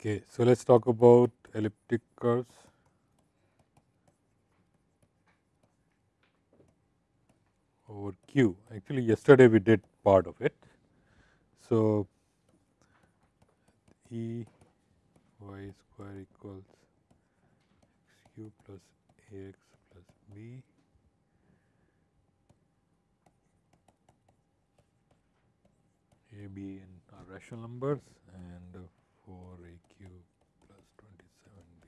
Okay, so let's talk about elliptic curves. over Q. Actually, yesterday we did part of it. So, E y square equals x q plus a x plus b a b are rational numbers and 4 a q plus 27 b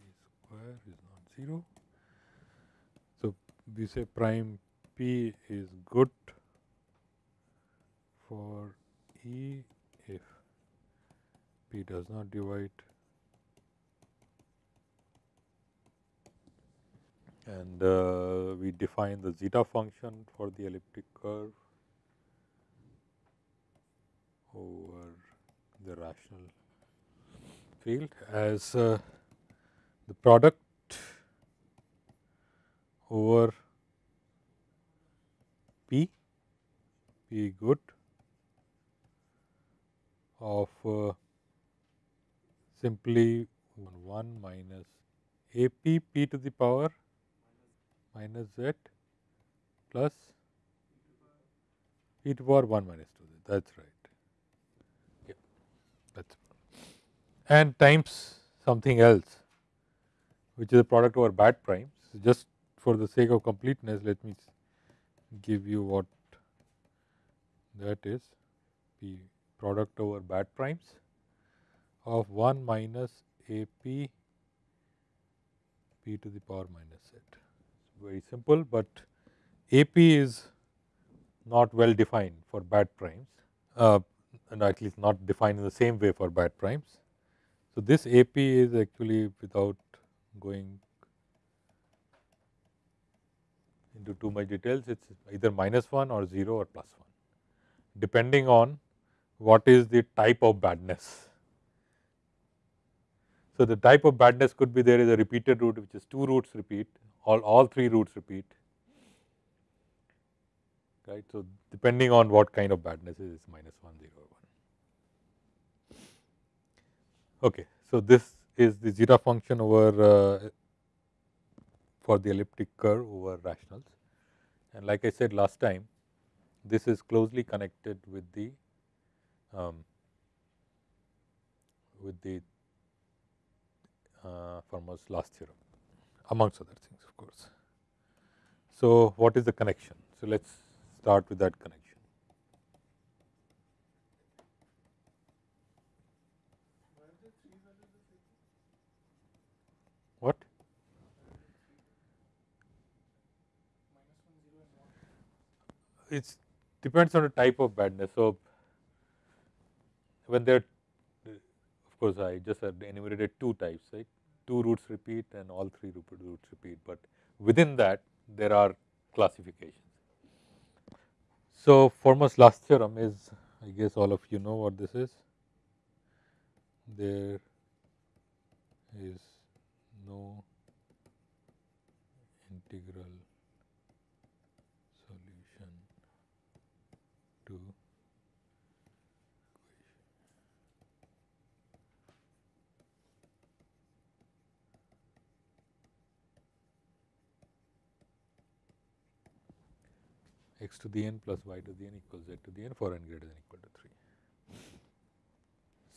square is not 0. So, we say prime p is good for E if p does not divide and uh, we define the zeta function for the elliptic curve over the rational field as uh, the product over P, P good of uh, simply 1 minus A p p to the power minus z plus e to power 1 minus 2 z. That is right. Yeah, that's and times something else, which is a product over bad primes. Just for the sake of completeness, let me give you what that is p product over bad primes of 1 minus a p p to the power minus z. It's very simple, but a p is not well defined for bad primes uh, and at least not defined in the same way for bad primes. So, this a p is actually without going into too much details, it is either minus 1 or 0 or plus 1, depending on what is the type of badness. So, the type of badness could be there is a repeated root which is 2 roots repeat, all, all 3 roots repeat, right. So, depending on what kind of badness is minus 1, 0 or 1. Okay. So, this is the zeta function over uh, for the elliptic curve over rationals. And like I said last time, this is closely connected with the um, with the uh, Fermat's last theorem amongst other things of course. So, what is the connection? So, let us start with that connection. What? It depends on the type of badness. So, when there of course, I just enumerated two types right two roots repeat and all three roots repeat, but within that there are classifications. So, Fermat's last theorem is I guess all of you know what this is. There is no x to the n plus y to the n equals z to the n for n greater than equal to 3.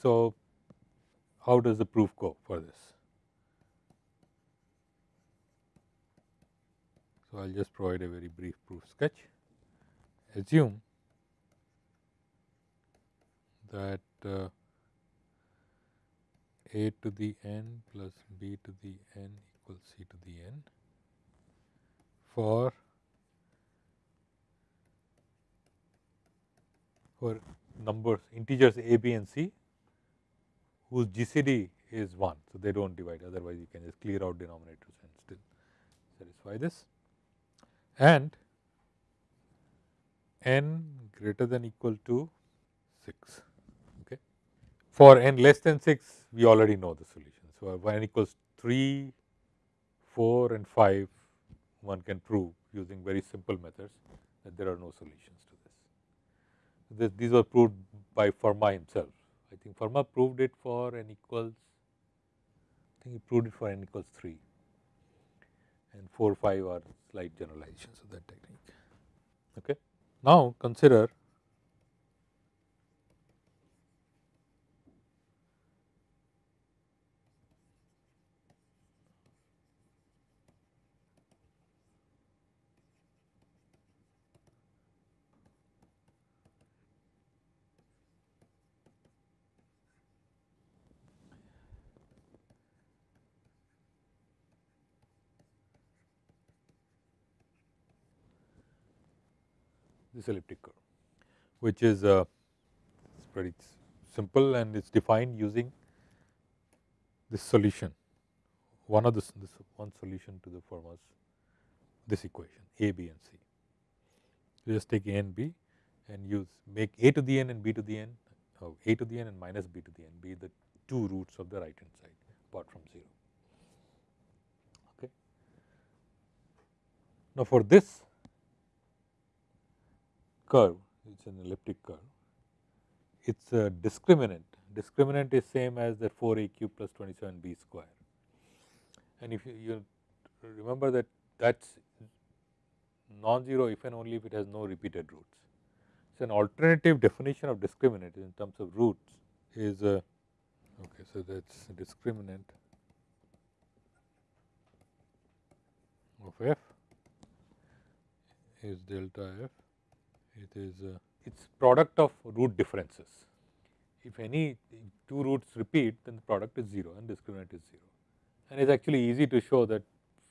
So, how does the proof go for this? So, I will just provide a very brief proof sketch. Assume that uh, a to the n plus b to the n equals c to the n for for numbers integers a, b and c whose GCD is 1. So, they do not divide otherwise you can just clear out denominators and still satisfy this and n greater than equal to 6. Okay. For n less than 6 we already know the solution. So, n equals 3, 4 and 5 one can prove using very simple methods that there are no solutions to this, these were proved by Fermat himself. I think Fermat proved it for n equals I think he proved it for n equals 3 and 4, 5 are slight generalizations of that technique. Okay. Now, consider this elliptic curve, which is uh, pretty simple and it is defined using this solution. One of this, this one solution to the Fermat's this equation a, b and c. You just take a and b and use make a to the n and b to the n, oh, a to the n and minus b to the n be the two roots of the right hand side apart from 0. Okay. Now, for this curve, it is an elliptic curve, it is a uh, discriminant. Discriminant is same as the 4a cube plus 27b square. And if you, you remember that that is non-zero if and only if it has no repeated roots. So, an alternative definition of discriminant in terms of roots is a, okay, so that is discriminant of f is delta f it is uh, its product of root differences. If any two roots repeat then the product is 0 and discriminant is 0. And it is actually easy to show that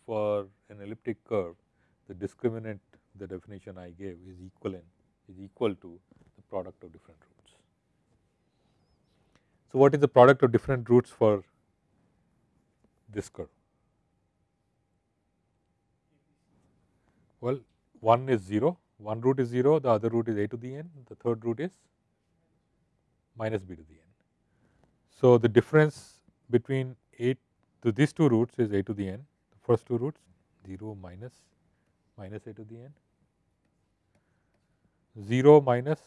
for an elliptic curve the discriminant the definition I gave is equivalent is equal to the product of different roots. So, what is the product of different roots for this curve? Well, one is 0 one root is 0, the other root is a to the n, the third root is minus b to the n. So, the difference between 8 to these two roots is a to the n, the first two roots 0 minus minus a to the n, 0 minus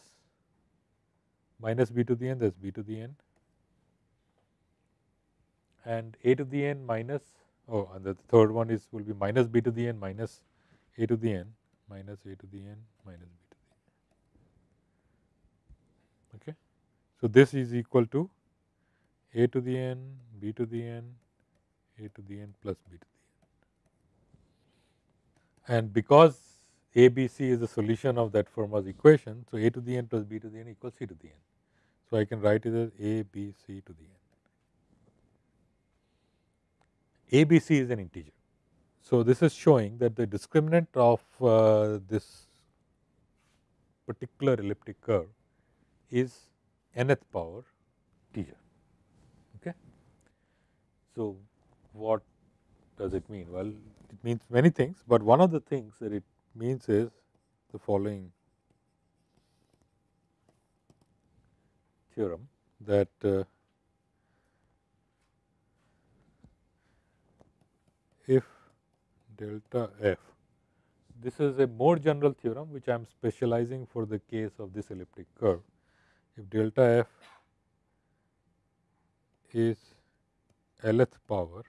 minus b to the n that is b to the n. And a to the n minus oh and the third one is will be minus b to the n minus a to the n minus a to the n minus b to the n. Okay. So, this is equal to a to the n, b to the n, a to the n plus b to the n. And because a, b, c is the solution of that Fermat's equation, so a to the n plus b to the n equals c to the n. So, I can write it as a, b, c to the n. a, b, c is an integer. So, this is showing that the discriminant of uh, this particular elliptic curve is nth power integer. Okay. So, what does it mean? Well, it means many things, but one of the things that it means is the following theorem that uh, if delta f. This is a more general theorem which I am specializing for the case of this elliptic curve. If delta f is lth power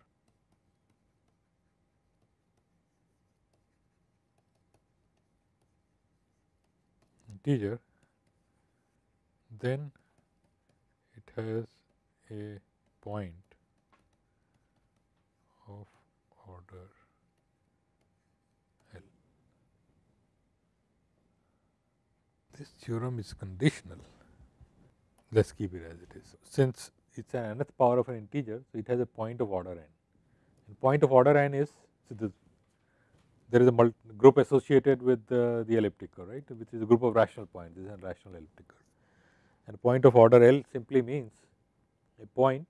integer, then it has a point of order this theorem is conditional, let us keep it as it is. Since it is an nth power of an integer, so it has a point of order n. And point of order n is so this, there is a group associated with the, the elliptic curve, right, which is a group of rational points. This is a rational elliptic curve. And point of order L simply means a point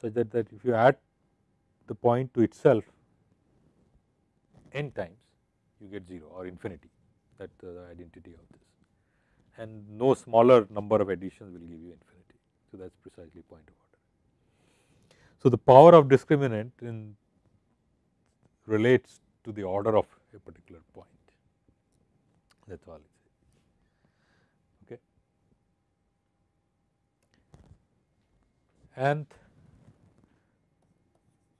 such that, that if you add the point to itself n times, you get 0 or infinity. That uh, the identity of this and no smaller number of additions will give you infinity. So, that is precisely point of order. So, the power of discriminant in relates to the order of a particular point that is all it is. Okay. And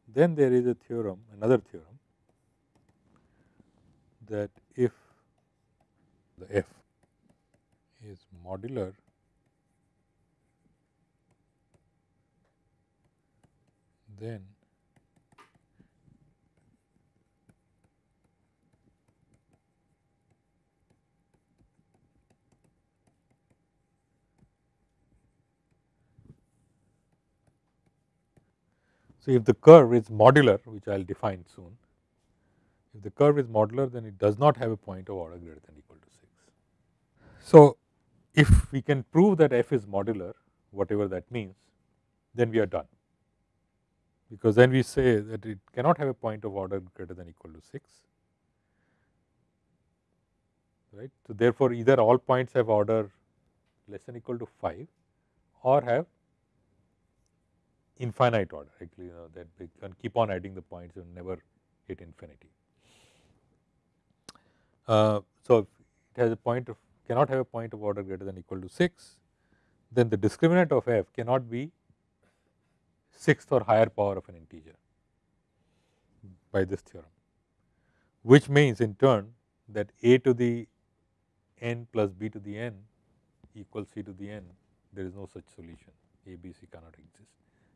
then there is a theorem, another theorem that if the f is modular then So, if the curve is modular which I will define soon, if the curve is modular then it does not have a point of order greater than equal to 6. So, if we can prove that f is modular whatever that means then we are done because then we say that it cannot have a point of order greater than equal to 6 right. So, therefore, either all points have order less than equal to 5 or have infinite order actually you know that we can keep on adding the points and never hit infinity. Uh, so, it has a point of cannot have a point of order greater than equal to 6 then the discriminant of f cannot be sixth or higher power of an integer by this theorem, which means in turn that a to the n plus b to the n equals c to the n there is no such solution a b c cannot exist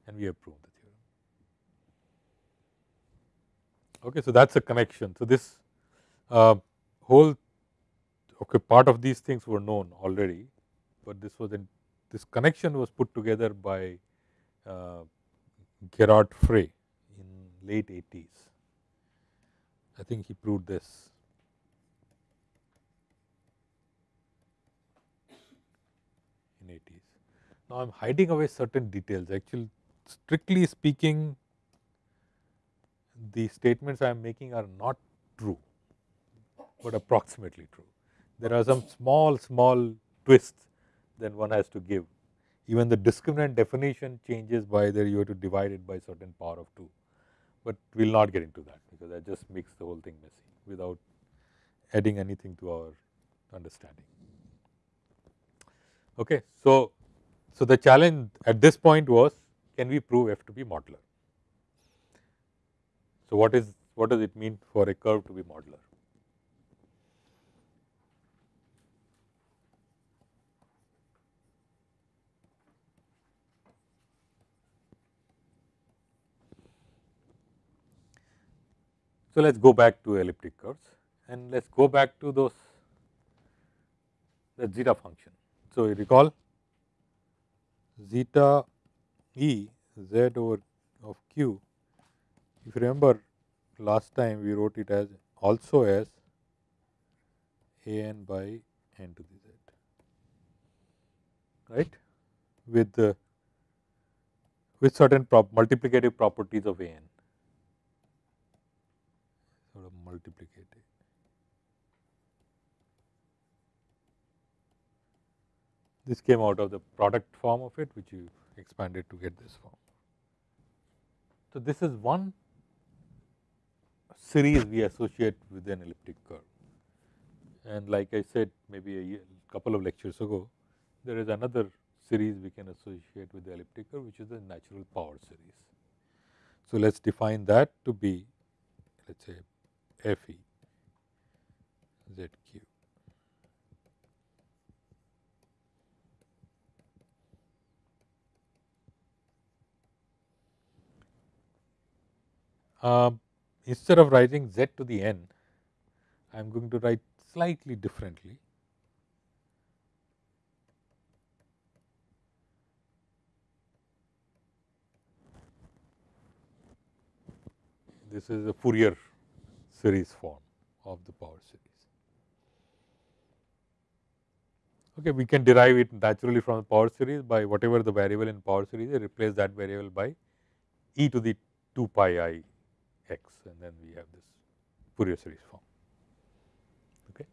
and we have proved the theorem. Okay, so that is a connection. So, this uh, whole okay, part of these things were known already, but this was in this connection was put together by uh, Gerhard Frey in late 80s. I think he proved this. in 80s. Now, I am hiding away certain details actually strictly speaking the statements I am making are not true, but approximately true. There are some small small twists that one has to give even the discriminant definition changes by whether you have to divide it by certain power of 2, but we will not get into that because that just makes the whole thing messy without adding anything to our understanding. Okay. So, so the challenge at this point was can we prove f to be modular. So, what is what does it mean for a curve to be modular? So, let us go back to elliptic curves and let us go back to those the zeta function. So, you recall zeta e z over of q if you remember last time we wrote it as also as a n by n to the z right with the with certain prop multiplicative properties of a n sort of multiplicative. This came out of the product form of it which you expanded to get this form. So, this is one series we associate with an elliptic curve and like I said maybe a year, couple of lectures ago there is another series we can associate with the elliptic curve which is the natural power series. So, let us define that to be let us say F e Z q. Uh, instead of writing z to the n, I am going to write slightly differently. This is a Fourier series form of the power series. Okay, we can derive it naturally from the power series by whatever the variable in power series, replace that variable by e to the 2 pi i x and then we have this Fourier series form. Okay.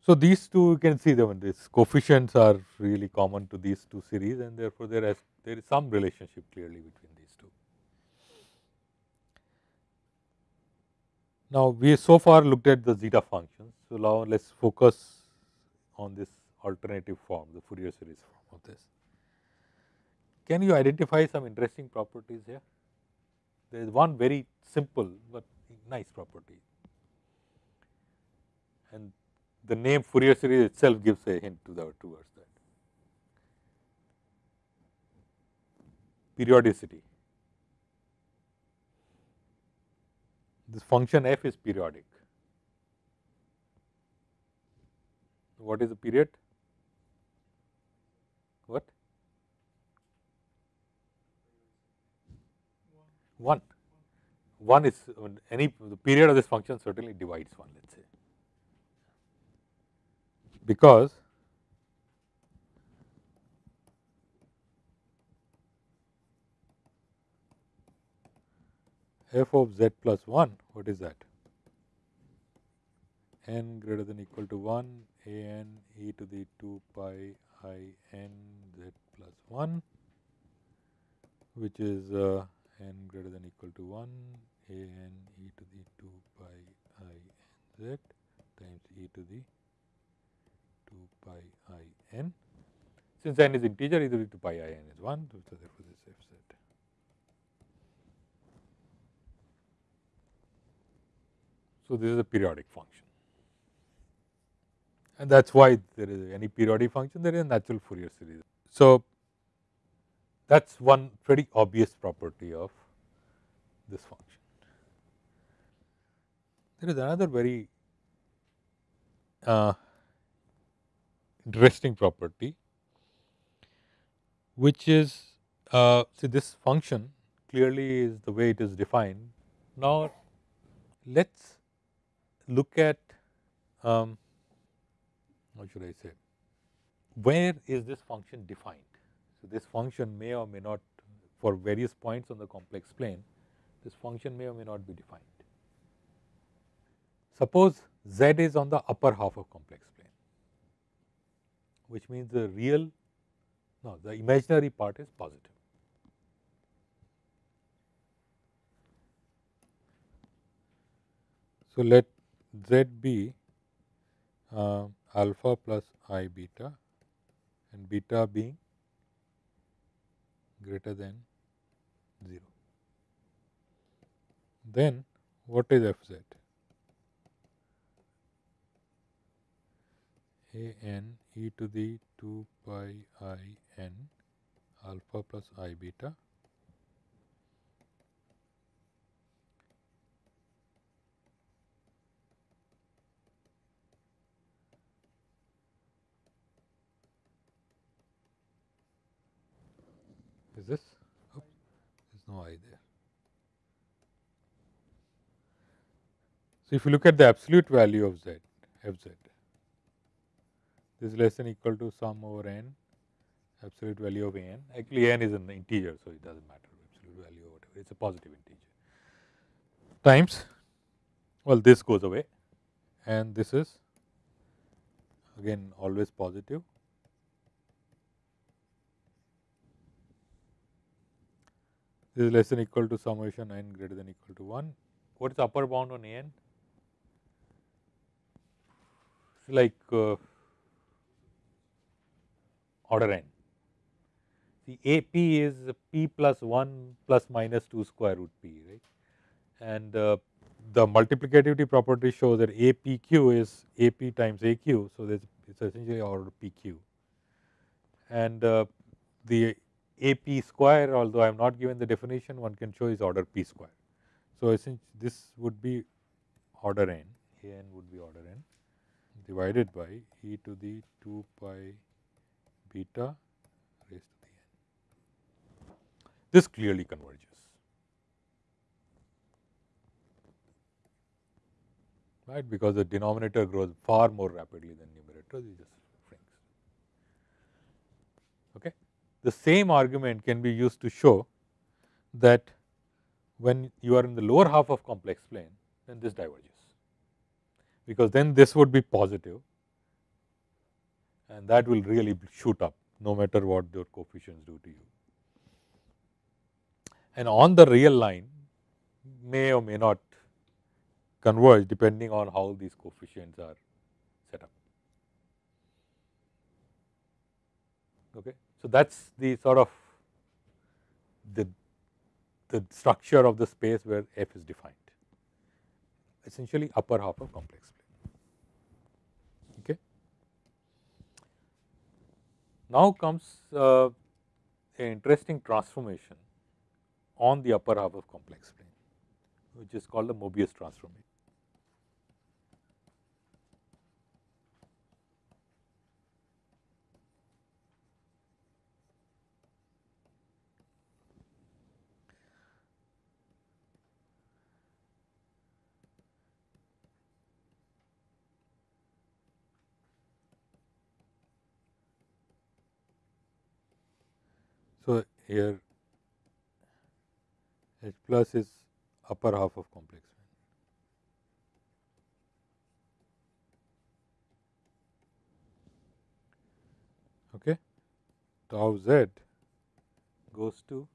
So, these two you can see them these coefficients are really common to these two series and therefore, there is there is some relationship clearly between these two. Now, we so far looked at the zeta functions. So, now let us focus on this alternative form, the Fourier series form of this. Can you identify some interesting properties here? there is one very simple but nice property and the name Fourier series itself gives a hint to the towards that. Periodicity. This function f is periodic. What is the period? What? 1. 1 is any the period of this function certainly divides 1 let us say because f of z plus 1 what is that n greater than equal to 1 a n e to the 2 pi i n z plus 1 which is uh, n greater than equal to 1 a n e to the 2 pi i n z times e to the 2 pi i n. Since n is integer, e to the 2 pi i n is 1, so therefore this f z. So, this is a periodic function and that is why there is any periodic function there is a natural Fourier series. So, that is one pretty obvious property of this function. There is another very uh, interesting property which is uh, see this function clearly is the way it is defined. Now, let us look at um, should I say where is this function defined. So, this function may or may not for various points on the complex plane, this function may or may not be defined. Suppose z is on the upper half of complex plane, which means the real, no, the imaginary part is positive. So, let z be uh, alpha plus i beta and beta being greater than 0. Then what is f z? a n e to the 2 pi i n alpha plus i beta is this? There is no i there. So, if you look at the absolute value of z, f z, this is less than equal to sum over n, absolute value of n. Actually, n is an integer, so it does not matter absolute value or whatever, it is a positive integer times, well, this goes away and this is again always positive this is less than equal to summation n greater than equal to 1. What is the upper bound on n? Like uh, order n. The a p is p plus 1 plus minus 2 square root p, right. And uh, the multiplicativity property shows that a p q is a p times a q. So, it is essentially order p q. And uh, the a p square although I am not given the definition one can show is order p square. So, essentially this would be order n, a n would be order n divided by e to the 2 pi beta raised to the n. This clearly converges. right because the denominator grows far more rapidly than numerator it just shrinks. Okay the same argument can be used to show that when you are in the lower half of complex plane then this diverges because then this would be positive and that will really shoot up no matter what your coefficients do to you. And on the real line may or may not converge depending on how these coefficients are set up. Okay. So, that is the sort of the the structure of the space where f is defined essentially upper half of complex plane. Okay. Now comes uh, an interesting transformation on the upper half of complex plane which is called the Mobius transformation. So, here H plus is upper half of complex. Okay? Tau z goes to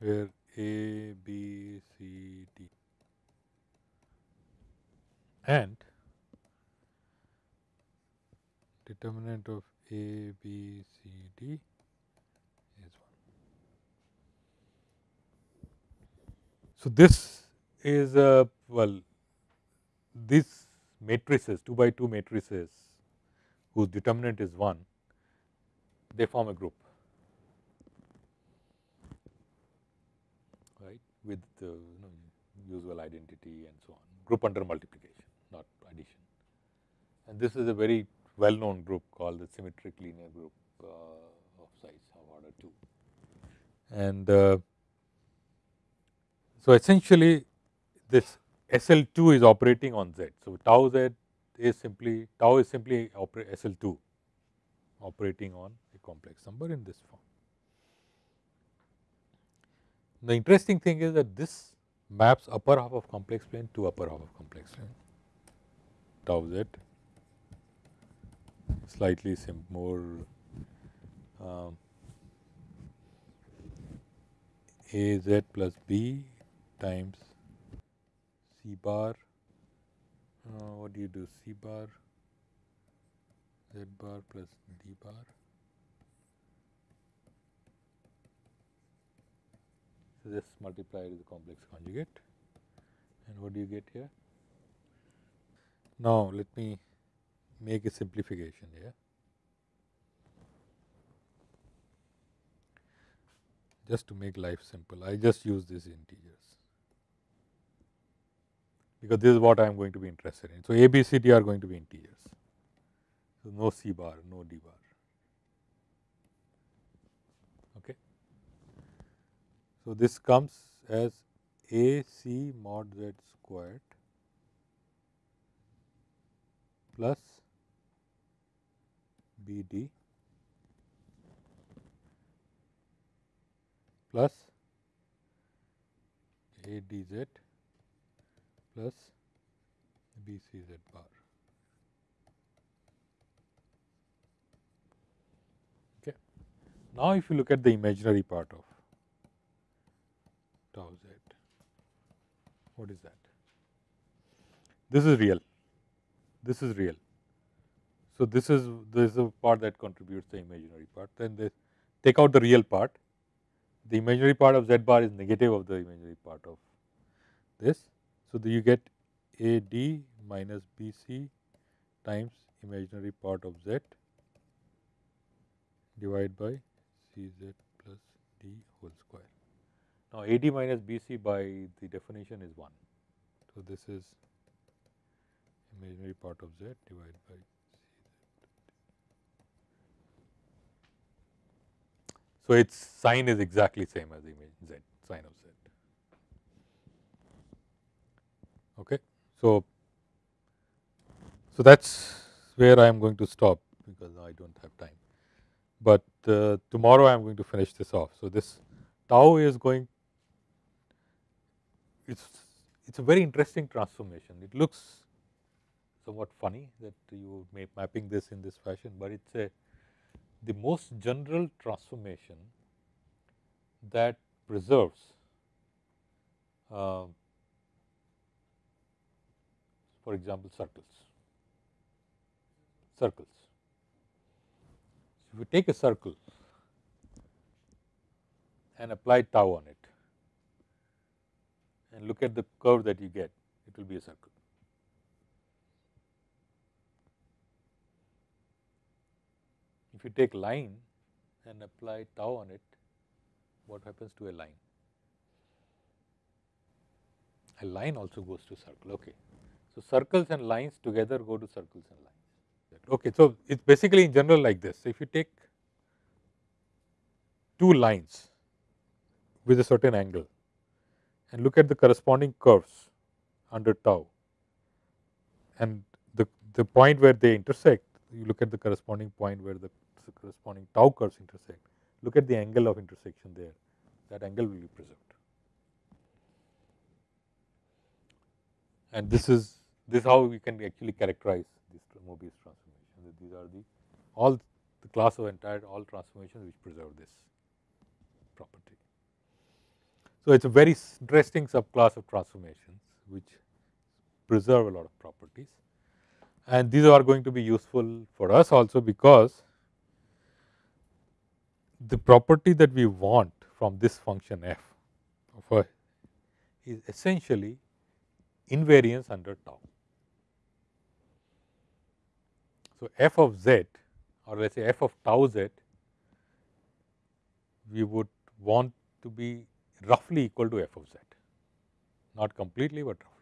where a b c d and determinant of A, B, C, D is 1. So, this is a well these matrices 2 by 2 matrices whose determinant is 1 they form a group right with the you know, usual identity and so on group under multiplication. And this is a very well known group called the symmetric linear group uh, of size of order 2. And uh, so essentially this SL2 is operating on Z. So tau Z is simply tau is simply SL2 operating on a complex number in this form. The interesting thing is that this maps upper half of complex plane to upper half of complex plane tau z slightly more um, a z plus b times c bar. Uh, what do you do? C bar z bar plus d bar. So this multiplied is the complex conjugate. And what do you get here? Now, let me make a simplification here. Just to make life simple, I just use these integers because this is what I am going to be interested in. So, A, B, C, D are going to be integers. So, no C bar, no D bar. Okay. So, this comes as A C mod Z squared plus B D plus A D Z plus B C Z bar. Okay. Now, if you look at the imaginary part of tau z, what is that? This is real this is real. So, this is this is a part that contributes the imaginary part then they take out the real part the imaginary part of z bar is negative of the imaginary part of this. So, you get a d minus b c times imaginary part of z divided by c z plus d whole square. Now, a d minus b c by the definition is 1. So, this is imaginary part of z divided by So, its sign is exactly same as image z sign of z. Okay. So, so that is where I am going to stop because I do not have time, but uh, tomorrow I am going to finish this off. So, this tau is going it is it is a very interesting transformation. It looks somewhat funny that you may mapping this in this fashion, but it is a the most general transformation that preserves uh, for example circles. circles. If you take a circle and apply tau on it and look at the curve that you get, it will be a circle. If you take line and apply tau on it, what happens to a line? A line also goes to circle, okay. So, circles and lines together go to circles and lines. Okay, so it's basically in general like this. So, if you take two lines with a certain angle and look at the corresponding curves under tau and the, the point where they intersect, you look at the corresponding point where the corresponding tau curves intersect, look at the angle of intersection there, that angle will be preserved. And this is this is how we can actually characterize this Mobius transformation. These are the all the class of entire all transformations which preserve this property. So, it is a very interesting subclass of transformations which preserve a lot of properties and these are going to be useful for us also because the property that we want from this function f of a is essentially invariance under tau. So, f of z or let us say f of tau z we would want to be roughly equal to f of z, not completely, but roughly.